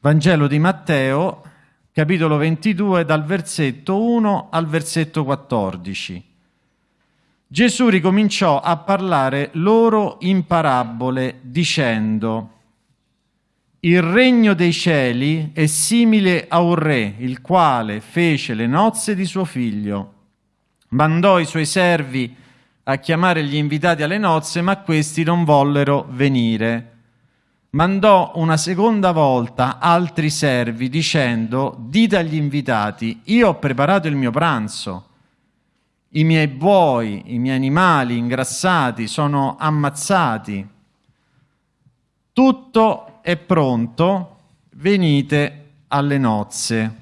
Vangelo di Matteo, capitolo 22, dal versetto 1 al versetto 14. Gesù ricominciò a parlare loro in parabole dicendo Il regno dei cieli è simile a un re, il quale fece le nozze di suo figlio. Mandò i suoi servi a chiamare gli invitati alle nozze, ma questi non vollero venire mandò una seconda volta altri servi dicendo dite agli invitati io ho preparato il mio pranzo. I miei buoi, i miei animali ingrassati sono ammazzati. Tutto è pronto venite alle nozze.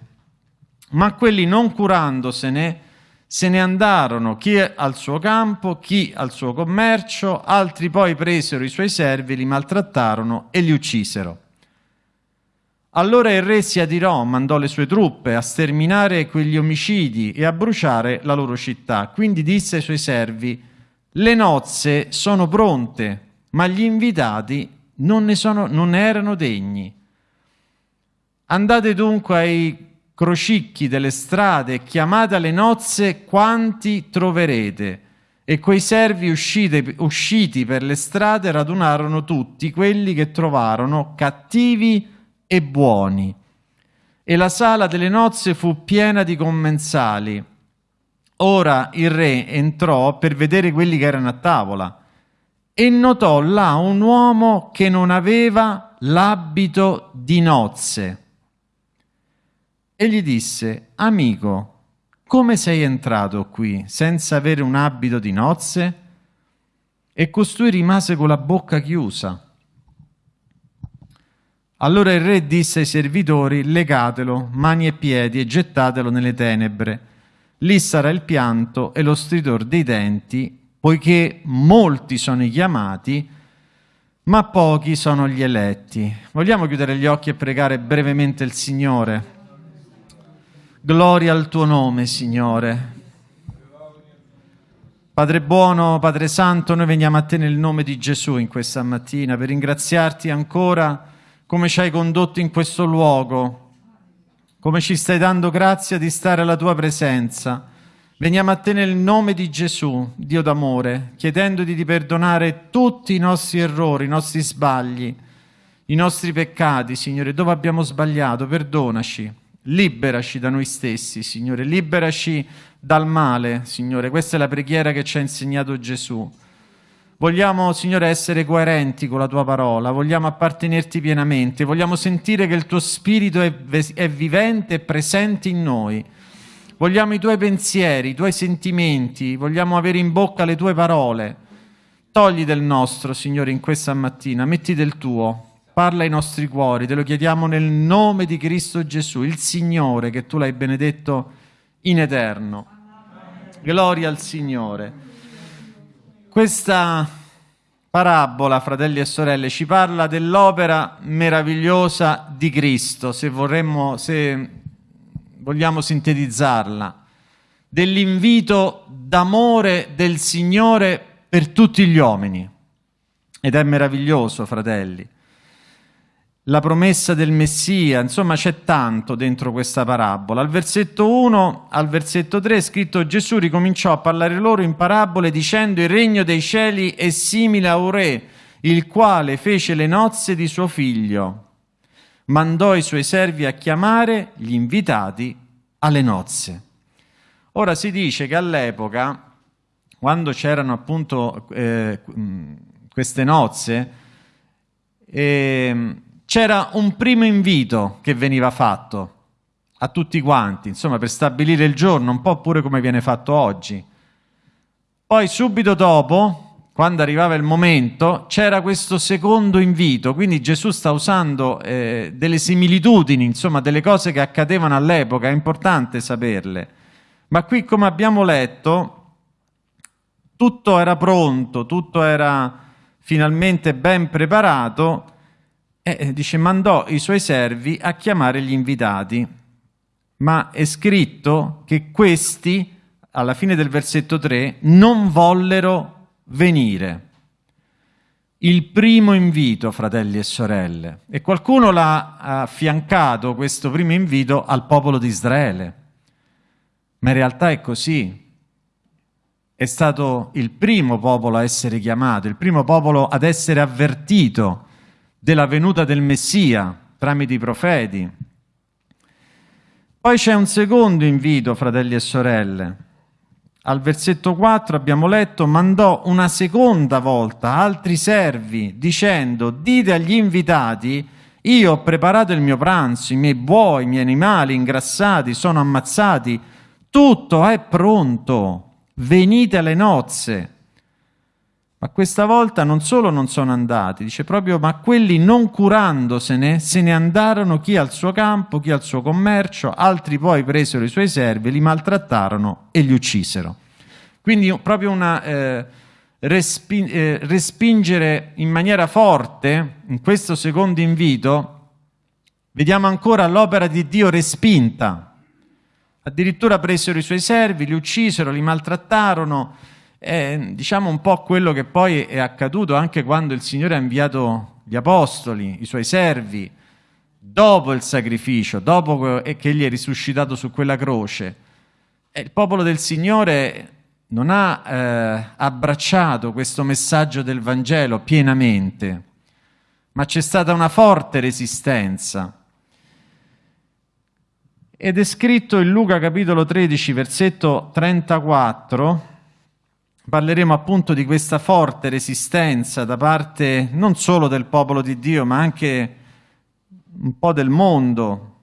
Ma quelli non curandosene se ne andarono chi al suo campo, chi al suo commercio, altri poi presero i suoi servi, li maltrattarono e li uccisero. Allora il re si adirò, mandò le sue truppe a sterminare quegli omicidi e a bruciare la loro città. Quindi disse ai suoi servi, le nozze sono pronte, ma gli invitati non ne, sono, non erano degni. Andate dunque ai crocicchi delle strade, chiamate alle nozze quanti troverete. E quei servi uscite, usciti per le strade radunarono tutti quelli che trovarono cattivi e buoni. E la sala delle nozze fu piena di commensali. Ora il re entrò per vedere quelli che erano a tavola e notò là un uomo che non aveva l'abito di nozze e gli disse, amico, come sei entrato qui senza avere un abito di nozze? E costui rimase con la bocca chiusa. Allora il re disse ai servitori, legatelo, mani e piedi, e gettatelo nelle tenebre. Lì sarà il pianto e lo stridor dei denti, poiché molti sono i chiamati, ma pochi sono gli eletti. Vogliamo chiudere gli occhi e pregare brevemente il Signore? Gloria al tuo nome, Signore. Padre buono, Padre santo, noi veniamo a te nel nome di Gesù in questa mattina per ringraziarti ancora come ci hai condotto in questo luogo, come ci stai dando grazia di stare alla tua presenza. Veniamo a te nel nome di Gesù, Dio d'amore, chiedendoti di perdonare tutti i nostri errori, i nostri sbagli, i nostri peccati, Signore, dove abbiamo sbagliato, perdonaci. Liberaci da noi stessi, Signore, liberaci dal male, Signore. Questa è la preghiera che ci ha insegnato Gesù. Vogliamo, Signore, essere coerenti con la Tua parola, vogliamo appartenerti pienamente, vogliamo sentire che il Tuo Spirito è, è vivente e presente in noi. Vogliamo i Tuoi pensieri, i Tuoi sentimenti, vogliamo avere in bocca le Tue parole. Togli del nostro, Signore, in questa mattina, metti del Tuo, parla ai nostri cuori, te lo chiediamo nel nome di Cristo Gesù, il Signore, che tu l'hai benedetto in eterno. Gloria al Signore. Questa parabola, fratelli e sorelle, ci parla dell'opera meravigliosa di Cristo, se, vorremmo, se vogliamo sintetizzarla, dell'invito d'amore del Signore per tutti gli uomini. Ed è meraviglioso, fratelli la promessa del Messia, insomma c'è tanto dentro questa parabola. Al versetto 1 al versetto 3 è scritto Gesù ricominciò a parlare loro in parabole dicendo il regno dei cieli è simile a un re, il quale fece le nozze di suo figlio. Mandò i suoi servi a chiamare gli invitati alle nozze. Ora si dice che all'epoca, quando c'erano appunto eh, queste nozze, eh, c'era un primo invito che veniva fatto a tutti quanti, insomma per stabilire il giorno, un po' pure come viene fatto oggi. Poi subito dopo, quando arrivava il momento, c'era questo secondo invito, quindi Gesù sta usando eh, delle similitudini, insomma delle cose che accadevano all'epoca, è importante saperle. Ma qui come abbiamo letto, tutto era pronto, tutto era finalmente ben preparato, e dice mandò i suoi servi a chiamare gli invitati, ma è scritto che questi, alla fine del versetto 3, non vollero venire. il primo invito, fratelli e sorelle. E qualcuno l'ha affiancato, questo primo invito, al popolo di Israele. Ma in realtà è così. È stato il primo popolo a essere chiamato, il primo popolo ad essere avvertito della venuta del Messia tramite i profeti. Poi c'è un secondo invito, fratelli e sorelle. Al versetto 4 abbiamo letto, mandò una seconda volta altri servi dicendo, dite agli invitati, io ho preparato il mio pranzo, i miei buoi, i miei animali ingrassati sono ammazzati, tutto è pronto, venite alle nozze. Ma questa volta non solo non sono andati, dice proprio, ma quelli non curandosene se ne andarono chi al suo campo, chi al suo commercio, altri poi presero i suoi servi, li maltrattarono e li uccisero. Quindi proprio una eh, respi- eh, respingere in maniera forte, in questo secondo invito, vediamo ancora l'opera di Dio respinta. Addirittura presero i suoi servi, li uccisero, li maltrattarono, è diciamo un po' quello che poi è accaduto anche quando il Signore ha inviato gli apostoli, i suoi servi, dopo il sacrificio, dopo che egli è risuscitato su quella croce. E il popolo del Signore non ha eh, abbracciato questo messaggio del Vangelo pienamente, ma c'è stata una forte resistenza. Ed è scritto in Luca capitolo 13, versetto 34, Parleremo appunto di questa forte resistenza da parte non solo del popolo di Dio, ma anche un po' del mondo,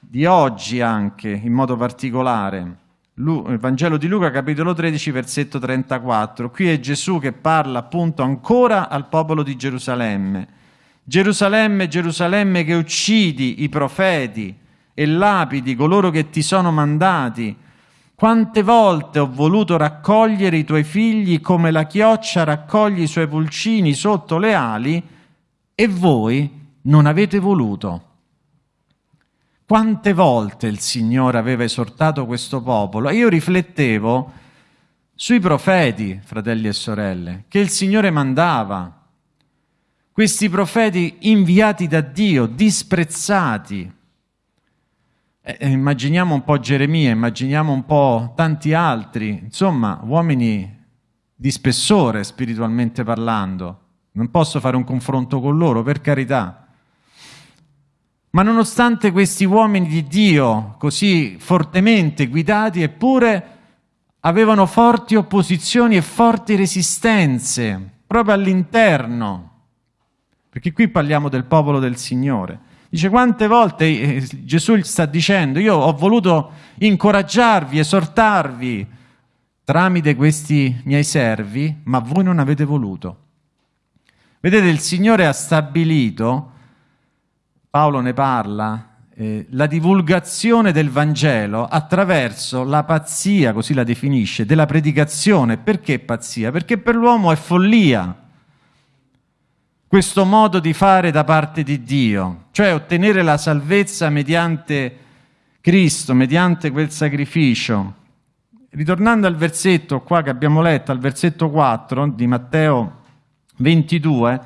di oggi anche in modo particolare. Il Vangelo di Luca, capitolo 13, versetto 34. Qui è Gesù che parla appunto ancora al popolo di Gerusalemme. Gerusalemme, Gerusalemme che uccidi i profeti e lapidi coloro che ti sono mandati. Quante volte ho voluto raccogliere i tuoi figli come la chioccia raccoglie i suoi pulcini sotto le ali e voi non avete voluto. Quante volte il Signore aveva esortato questo popolo? Io riflettevo sui profeti, fratelli e sorelle, che il Signore mandava. Questi profeti inviati da Dio, disprezzati, eh, eh, immaginiamo un po' Geremia, immaginiamo un po' tanti altri, insomma, uomini di spessore spiritualmente parlando. Non posso fare un confronto con loro, per carità. Ma nonostante questi uomini di Dio, così fortemente guidati, eppure avevano forti opposizioni e forti resistenze proprio all'interno. Perché qui parliamo del popolo del Signore. Dice quante volte eh, Gesù sta dicendo, io ho voluto incoraggiarvi, esortarvi tramite questi miei servi, ma voi non avete voluto. Vedete, il Signore ha stabilito, Paolo ne parla, eh, la divulgazione del Vangelo attraverso la pazzia, così la definisce, della predicazione. Perché pazzia? Perché per l'uomo è follia questo modo di fare da parte di Dio, cioè ottenere la salvezza mediante Cristo, mediante quel sacrificio. Ritornando al versetto qua che abbiamo letto, al versetto 4 di Matteo 22,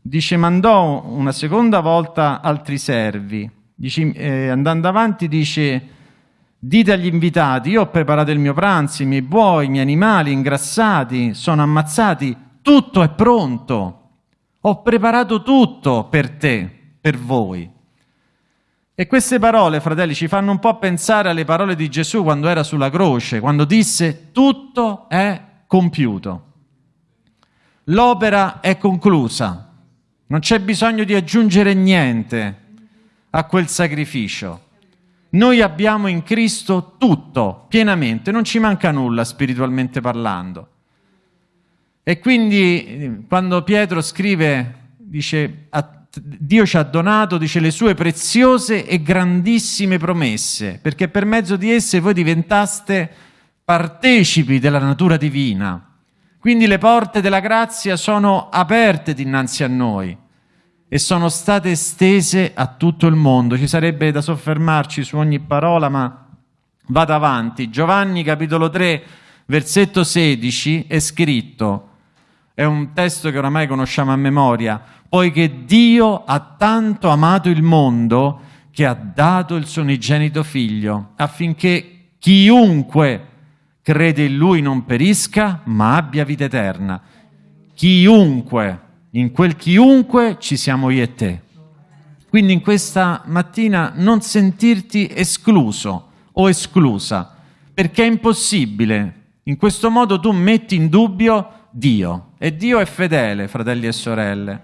dice mandò una seconda volta altri servi, dice, eh, andando avanti dice dite agli invitati io ho preparato il mio pranzo, i miei buoi, i miei animali ingrassati, sono ammazzati, tutto è pronto ho preparato tutto per te, per voi. E queste parole, fratelli, ci fanno un po' pensare alle parole di Gesù quando era sulla croce, quando disse tutto è compiuto. L'opera è conclusa, non c'è bisogno di aggiungere niente a quel sacrificio. Noi abbiamo in Cristo tutto, pienamente, non ci manca nulla spiritualmente parlando. E quindi quando Pietro scrive, dice, Dio ci ha donato, dice, le sue preziose e grandissime promesse, perché per mezzo di esse voi diventaste partecipi della natura divina. Quindi le porte della grazia sono aperte dinanzi a noi e sono state estese a tutto il mondo. Ci sarebbe da soffermarci su ogni parola, ma vado avanti. Giovanni capitolo 3, versetto 16 è scritto È un testo che oramai conosciamo a memoria. Poiché Dio ha tanto amato il mondo che ha dato il suo unigenito figlio, affinché chiunque crede in lui non perisca, ma abbia vita eterna. Chiunque, in quel chiunque ci siamo io e te. Quindi in questa mattina non sentirti escluso o esclusa, perché è impossibile. In questo modo tu metti in dubbio Dio e Dio è fedele, fratelli e sorelle.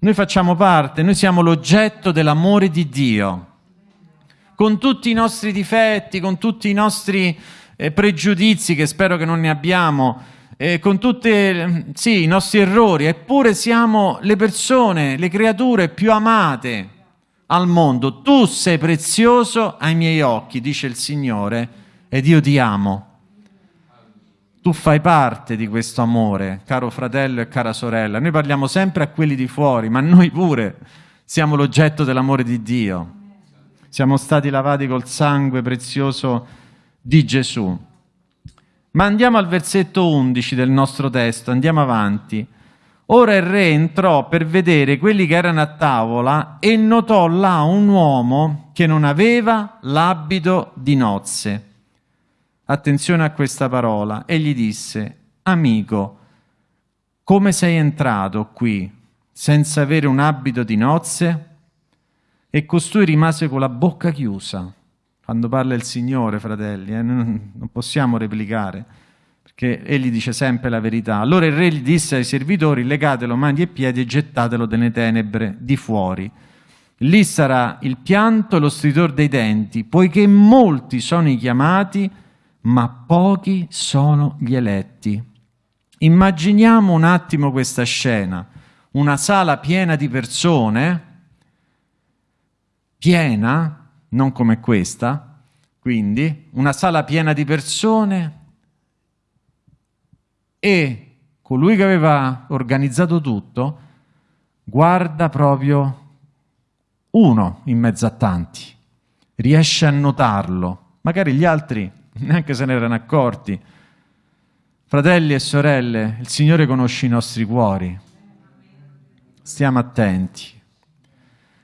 Noi facciamo parte, noi siamo l'oggetto dell'amore di Dio, con tutti i nostri difetti, con tutti i nostri eh, pregiudizi, che spero che non ne abbiamo, eh, con tutti sì, i nostri errori, eppure siamo le persone, le creature più amate al mondo. Tu sei prezioso ai miei occhi, dice il Signore, ed io ti amo. Tu fai parte di questo amore, caro fratello e cara sorella. Noi parliamo sempre a quelli di fuori, ma noi pure siamo l'oggetto dell'amore di Dio. Siamo stati lavati col sangue prezioso di Gesù. Ma andiamo al versetto 11 del nostro testo, andiamo avanti. Ora il re entrò per vedere quelli che erano a tavola e notò là un uomo che non aveva l'abito di nozze. Attenzione a questa parola. E gli disse, amico, come sei entrato qui senza avere un abito di nozze? E costui rimase con la bocca chiusa. Quando parla il Signore, fratelli, eh, non possiamo replicare che egli dice sempre la verità. Allora il re gli disse ai servitori, legatelo mani e piedi e gettatelo nelle tenebre di fuori. Lì sarà il pianto e lo stridor dei denti, poiché molti sono i chiamati, ma pochi sono gli eletti. Immaginiamo un attimo questa scena, una sala piena di persone, piena, non come questa, quindi una sala piena di persone, e colui che aveva organizzato tutto guarda proprio uno in mezzo a tanti, riesce a notarlo, magari gli altri neanche se ne erano accorti. Fratelli e sorelle, il Signore conosce i nostri cuori, stiamo attenti.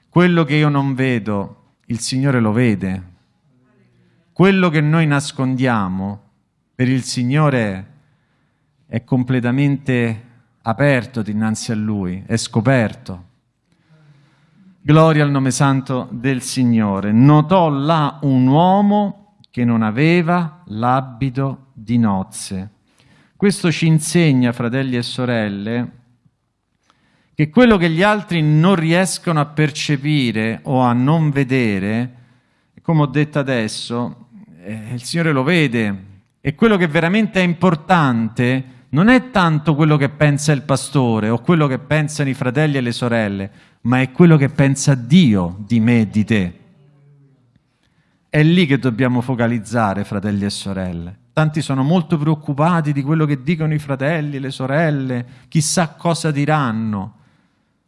Quello che io non vedo, il Signore lo vede. Quello che noi nascondiamo, per il Signore è completamente aperto dinanzi a Lui, è scoperto. Gloria al nome santo del Signore. Notò là un uomo che non aveva l'abito di nozze. Questo ci insegna, fratelli e sorelle, che quello che gli altri non riescono a percepire o a non vedere, come ho detto adesso, eh, il Signore lo vede e quello che veramente è importante non è tanto quello che pensa il pastore o quello che pensano i fratelli e le sorelle, ma è quello che pensa Dio di me e di te. È lì che dobbiamo focalizzare, fratelli e sorelle. Tanti sono molto preoccupati di quello che dicono i fratelli, le sorelle, chissà cosa diranno,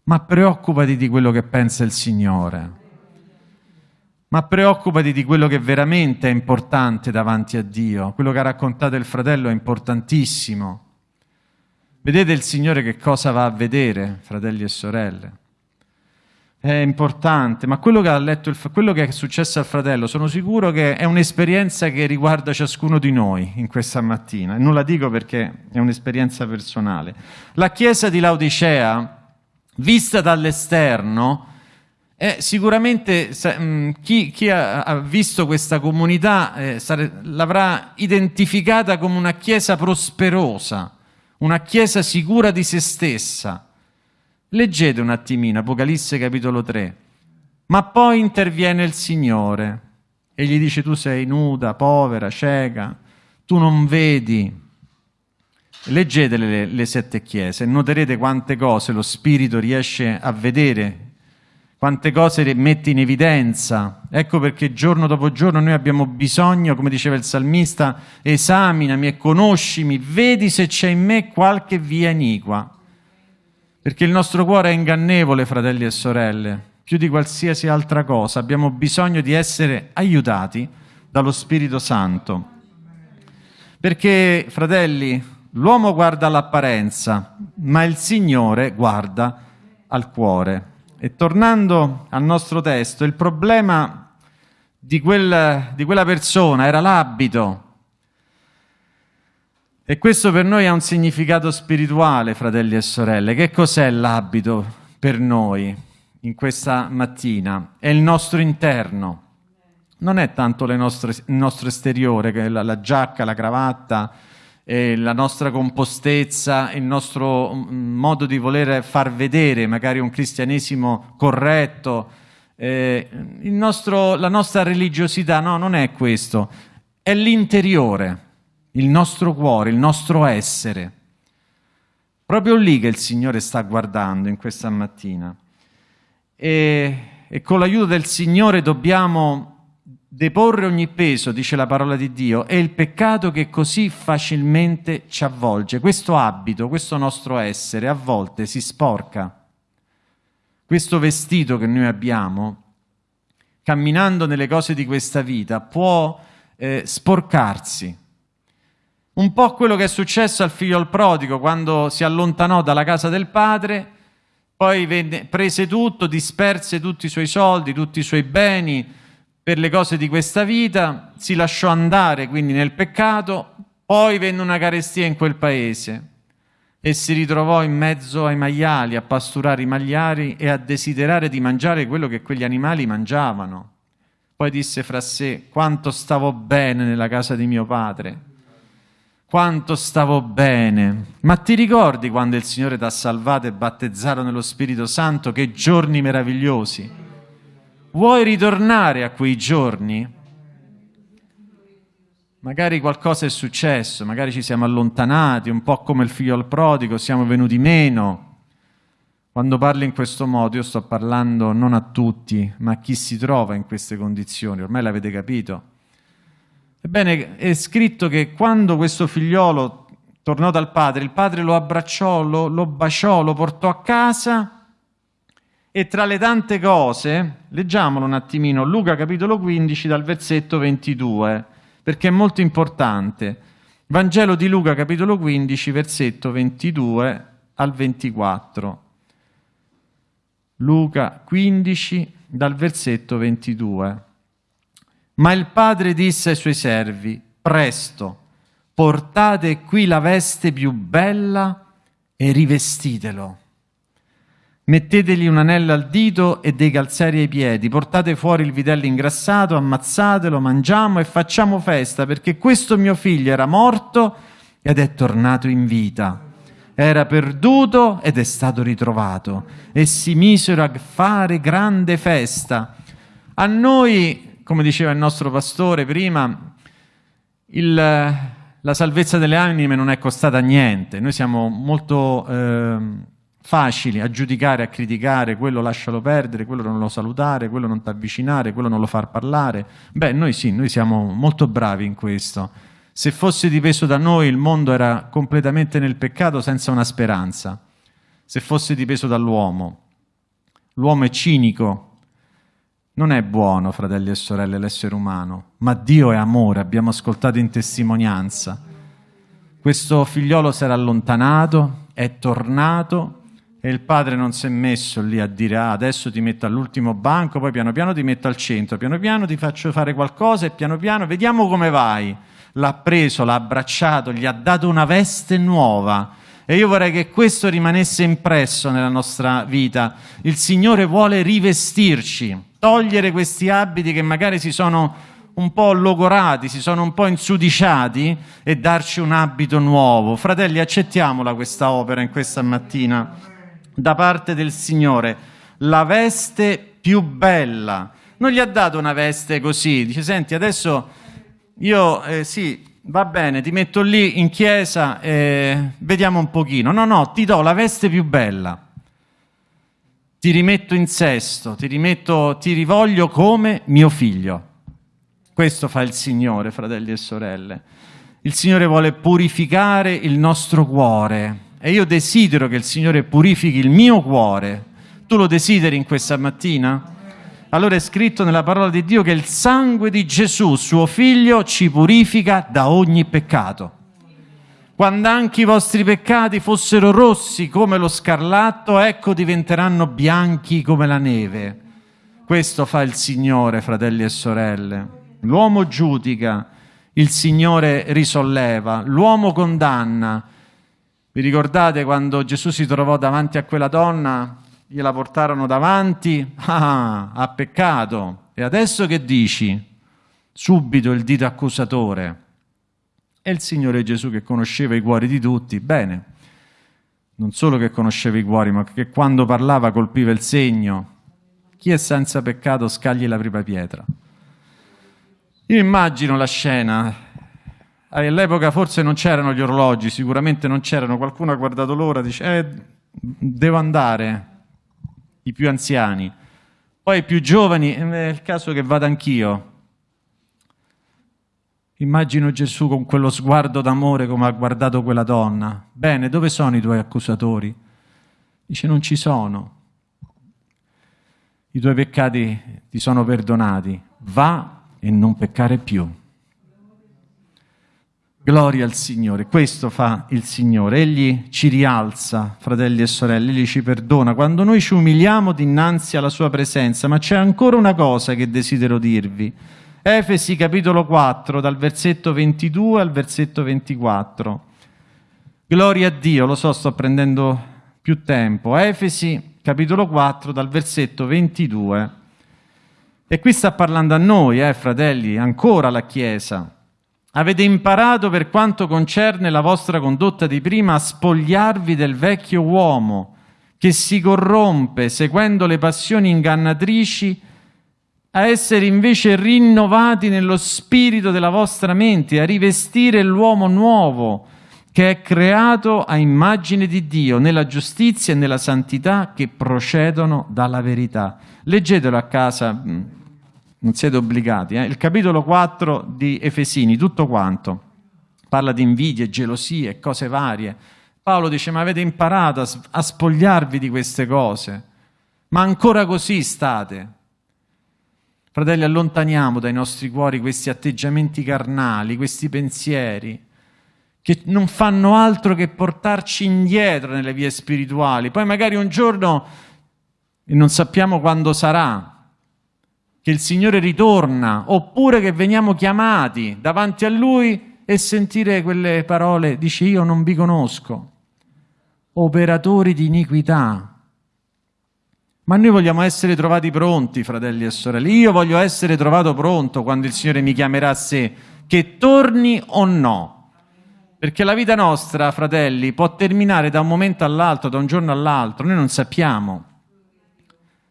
ma preoccupati di quello che pensa il Signore. Ma preoccupati di quello che veramente è importante davanti a Dio. Quello che ha raccontato il fratello è importantissimo. Vedete il Signore che cosa va a vedere, fratelli e sorelle? È importante, ma quello che ha letto, il, quello che è successo al fratello, sono sicuro che è un'esperienza che riguarda ciascuno di noi in questa mattina. E non la dico perché è un'esperienza personale. La chiesa di Laodicea, vista dall'esterno, è sicuramente mm, chi, chi ha, visto questa comunità eh, l'avrà identificata come una chiesa prosperosa una chiesa sicura di se stessa. Leggete un attimino Apocalisse capitolo 3. Ma poi interviene il Signore e gli dice tu sei nuda, povera, cieca, tu non vedi. Leggete le, le sette chiese e noterete quante cose lo Spirito riesce a vedere quante cose mette in evidenza. Ecco perché giorno dopo giorno noi abbiamo bisogno, come diceva il salmista, esaminami e conoscimi, vedi se c'è in me qualche via iniqua. Perché il nostro cuore è ingannevole, fratelli e sorelle, più di qualsiasi altra cosa. Abbiamo bisogno di essere aiutati dallo Spirito Santo. Perché, fratelli, L'uomo guarda all'apparenza, ma il Signore guarda al cuore. E tornando al nostro testo, il problema di, quel, di quella persona era l'abito. E questo per noi ha un significato spirituale, fratelli e sorelle. Che cos'è l'abito per noi in questa mattina? È il nostro interno. Non è tanto nostre, il nostro esteriore, la, la giacca, la cravatta, eh, la nostra compostezza, il nostro mm, modo di voler far vedere magari un cristianesimo corretto, eh, nostro, la nostra religiosità, no, non è questo, è l'interiore, il nostro cuore, il nostro essere. Proprio lì che il Signore sta guardando in questa mattina. E, e con l'aiuto del Signore dobbiamo deporre ogni peso, dice la parola di Dio, è il peccato che così facilmente ci avvolge. Questo abito, questo nostro essere, a volte si sporca. Questo vestito che noi abbiamo, camminando nelle cose di questa vita, può eh, sporcarsi. Un po' quello che è successo al figlio al prodigo quando si allontanò dalla casa del padre, poi venne, prese tutto, disperse tutti i suoi soldi, tutti i suoi beni, per le cose di questa vita, si lasciò andare quindi nel peccato, poi venne una carestia in quel paese e si ritrovò in mezzo ai maiali, a pasturare i maiali e a desiderare di mangiare quello che quegli animali mangiavano. Poi disse fra sé, quanto stavo bene nella casa di mio padre, quanto stavo bene. Ma ti ricordi quando il Signore ti ha salvato e battezzato nello Spirito Santo? Che giorni meravigliosi! Vuoi ritornare a quei giorni? Magari qualcosa è successo, magari ci siamo allontanati, un po' come il figlio al prodigo, siamo venuti meno. Quando parlo in questo modo io sto parlando non a tutti, ma a chi si trova in queste condizioni, ormai l'avete capito. Ebbene, è scritto che quando questo figliolo tornò dal padre, il padre lo abbracciò, lo, lo baciò, lo portò a casa e tra le tante cose, leggiamolo un attimino, Luca capitolo 15 dal versetto 22, perché è molto importante. Vangelo di Luca capitolo 15, versetto 22 al 24. Luca 15 dal versetto 22. Ma il padre disse ai suoi servi, presto, portate qui la veste più bella e rivestitelo Mettetegli un anello al dito e dei calzari ai piedi, portate fuori il vitello ingrassato, ammazzatelo, mangiamo e facciamo festa, perché questo mio figlio era morto ed è tornato in vita. Era perduto ed è stato ritrovato. E si misero a fare grande festa. A noi, come diceva il nostro pastore prima, il, la salvezza delle anime non è costata niente. Noi siamo molto... Eh, facili a giudicare, a criticare, quello lascialo perdere, quello non lo salutare, quello non ti avvicinare, quello non lo far parlare. Beh, noi sì, noi siamo molto bravi in questo. Se fosse dipeso da noi il mondo era completamente nel peccato senza una speranza. Se fosse dipeso dall'uomo. L'uomo è cinico, non è buono, fratelli e sorelle, l'essere umano, ma Dio è amore, abbiamo ascoltato in testimonianza. Questo figliolo si era allontanato, è tornato e il padre non si è messo lì a dire ah, adesso ti metto all'ultimo banco, poi piano piano ti metto al centro, piano piano ti faccio fare qualcosa e piano piano vediamo come vai. L'ha preso, l'ha abbracciato, gli ha dato una veste nuova. E io vorrei che questo rimanesse impresso nella nostra vita. Il Signore vuole rivestirci, togliere questi abiti che magari si sono un po' logorati, si sono un po' insudiciati e darci un abito nuovo. Fratelli, accettiamola questa opera in questa mattina da parte del Signore, la veste più bella. Non gli ha dato una veste così, dice senti adesso io eh, sì, va bene, ti metto lì in chiesa e vediamo un pochino. No, no, ti do la veste più bella. Ti rimetto in sesto, ti rimetto, ti rivoglio come mio figlio. Questo fa il Signore, fratelli e sorelle. Il Signore vuole purificare il nostro cuore e io desidero che il Signore purifichi il mio cuore. Tu lo desideri in questa mattina? Allora è scritto nella parola di Dio che il sangue di Gesù, suo figlio, ci purifica da ogni peccato. Quando anche i vostri peccati fossero rossi come lo scarlatto, ecco diventeranno bianchi come la neve. Questo fa il Signore, fratelli e sorelle. L'uomo giudica, il Signore risolleva, l'uomo condanna. Vi ricordate quando Gesù si trovò davanti a quella donna? Gliela portarono davanti, ah, ha peccato. E adesso che dici? Subito il dito accusatore. E il Signore Gesù che conosceva i cuori di tutti, bene, non solo che conosceva i cuori, ma che quando parlava colpiva il segno. Chi è senza peccato scagli la prima pietra. Io immagino la scena, all'epoca forse non c'erano gli orologi, sicuramente non c'erano, qualcuno ha guardato l'ora, dice, eh, devo andare, i più anziani. Poi i più giovani, eh, è il caso che vada anch'io. Immagino Gesù con quello sguardo d'amore come ha guardato quella donna. Bene, dove sono i tuoi accusatori? Dice, non ci sono. I tuoi peccati ti sono perdonati. Va e non peccare più. Gloria al Signore, questo fa il Signore, Egli ci rialza, fratelli e sorelle, Egli ci perdona quando noi ci umiliamo dinanzi alla Sua presenza, ma c'è ancora una cosa che desidero dirvi. Efesi capitolo 4, dal versetto 22 al versetto 24. Gloria a Dio, lo so, sto prendendo più tempo. Efesi capitolo 4, dal versetto 22 e qui sta parlando a noi, eh, fratelli, ancora la Chiesa. Avete imparato per quanto concerne la vostra condotta di prima a spogliarvi del vecchio uomo che si corrompe seguendo le passioni ingannatrici, a essere invece rinnovati nello spirito della vostra mente, a rivestire l'uomo nuovo che è creato a immagine di Dio, nella giustizia e nella santità che procedono dalla verità. Leggetelo a casa mm, non siete obbligati. Eh? Il capitolo 4 di Efesini, tutto quanto, parla di invidie, gelosie, cose varie. Paolo dice, ma avete imparato a, a spogliarvi di queste cose, ma ancora così state. Fratelli, allontaniamo dai nostri cuori questi atteggiamenti carnali, questi pensieri, che non fanno altro che portarci indietro nelle vie spirituali. Poi magari un giorno, e non sappiamo quando sarà, che il Signore ritorna, oppure che veniamo chiamati davanti a Lui e sentire quelle parole, dice io non vi conosco, operatori di iniquità. Ma noi vogliamo essere trovati pronti, fratelli e sorelle. Io voglio essere trovato pronto quando il Signore mi chiamerà a sé, che torni o no. Perché la vita nostra, fratelli, può terminare da un momento all'altro, da un giorno all'altro, noi non sappiamo.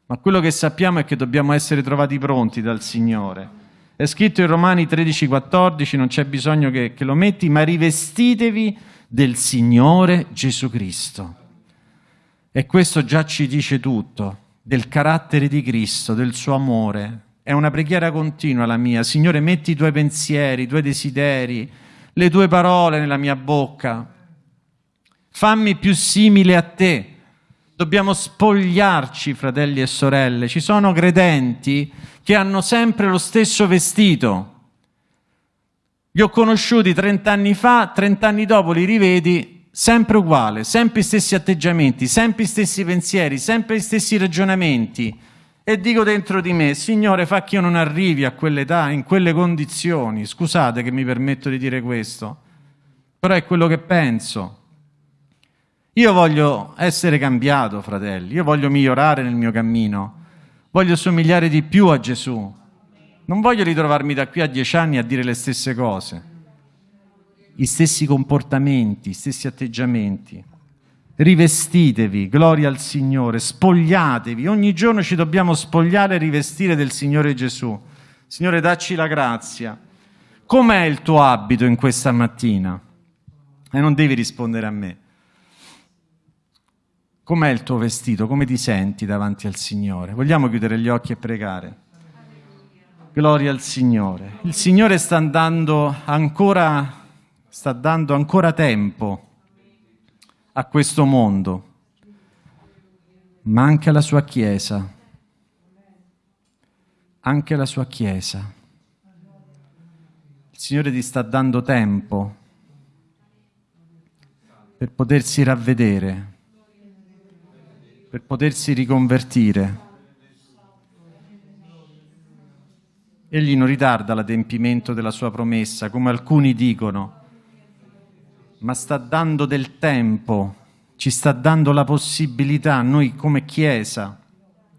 Ma quello che sappiamo è che dobbiamo essere trovati pronti dal Signore. È scritto in Romani 13,14, non c'è bisogno che, che lo metti, ma rivestitevi del Signore Gesù Cristo. E questo già ci dice tutto, del carattere di Cristo, del suo amore. È una preghiera continua la mia. Signore, metti i tuoi pensieri, i tuoi desideri, le tue parole nella mia bocca. Fammi più simile a te Dobbiamo spogliarci, fratelli e sorelle. Ci sono credenti che hanno sempre lo stesso vestito. Li ho conosciuti 30 anni fa, 30 anni dopo li rivedi sempre uguale, sempre gli stessi atteggiamenti, sempre gli stessi pensieri, sempre gli stessi ragionamenti. E dico dentro di me, Signore, fa che io non arrivi a quell'età, in quelle condizioni. Scusate che mi permetto di dire questo, però è quello che penso. Io voglio essere cambiato, fratelli, io voglio migliorare nel mio cammino, voglio somigliare di più a Gesù. Non voglio ritrovarmi da qui a dieci anni a dire le stesse cose, gli stessi comportamenti, gli stessi atteggiamenti. Rivestitevi, gloria al Signore, spogliatevi. Ogni giorno ci dobbiamo spogliare e rivestire del Signore Gesù. Signore, dacci la grazia. Com'è il tuo abito in questa mattina? E non devi rispondere a me. Com'è il tuo vestito? Come ti senti davanti al Signore? Vogliamo chiudere gli occhi e pregare? Gloria al Signore. Il Signore sta dando ancora, sta dando ancora tempo a questo mondo, ma anche alla sua Chiesa. Anche alla sua Chiesa. Il Signore ti sta dando tempo per potersi ravvedere, per potersi riconvertire. Egli non ritarda l'adempimento della sua promessa, come alcuni dicono, ma sta dando del tempo, ci sta dando la possibilità, noi come Chiesa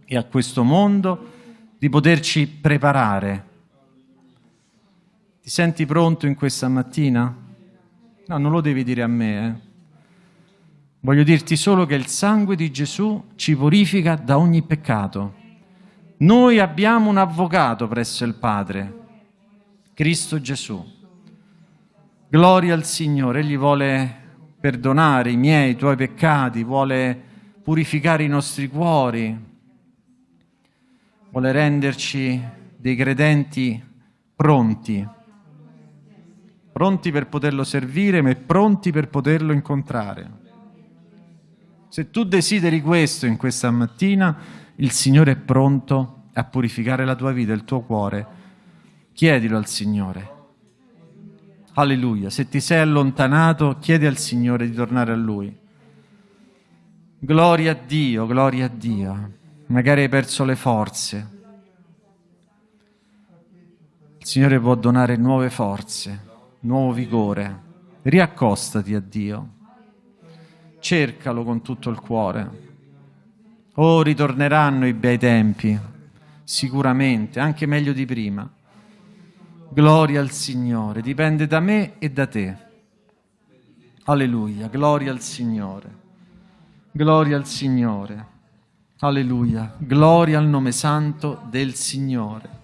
e a questo mondo, di poterci preparare. Ti senti pronto in questa mattina? No, non lo devi dire a me. Eh? Voglio dirti solo che il sangue di Gesù ci purifica da ogni peccato. Noi abbiamo un avvocato presso il Padre, Cristo Gesù. Gloria al Signore, Egli vuole perdonare i miei, i tuoi peccati, vuole purificare i nostri cuori, vuole renderci dei credenti pronti, pronti per poterlo servire, ma pronti per poterlo incontrare. Se tu desideri questo in questa mattina, il Signore è pronto a purificare la tua vita, il tuo cuore. Chiedilo al Signore. Alleluia. Se ti sei allontanato, chiedi al Signore di tornare a Lui. Gloria a Dio, gloria a Dio. Magari hai perso le forze. Il Signore può donare nuove forze, nuovo vigore. Riaccostati a Dio. Cercalo con tutto il cuore. Oh, ritorneranno i bei tempi, sicuramente, anche meglio di prima. Gloria al Signore, dipende da me e da te. Alleluia, gloria al Signore. Gloria al Signore. Alleluia, gloria al nome santo del Signore.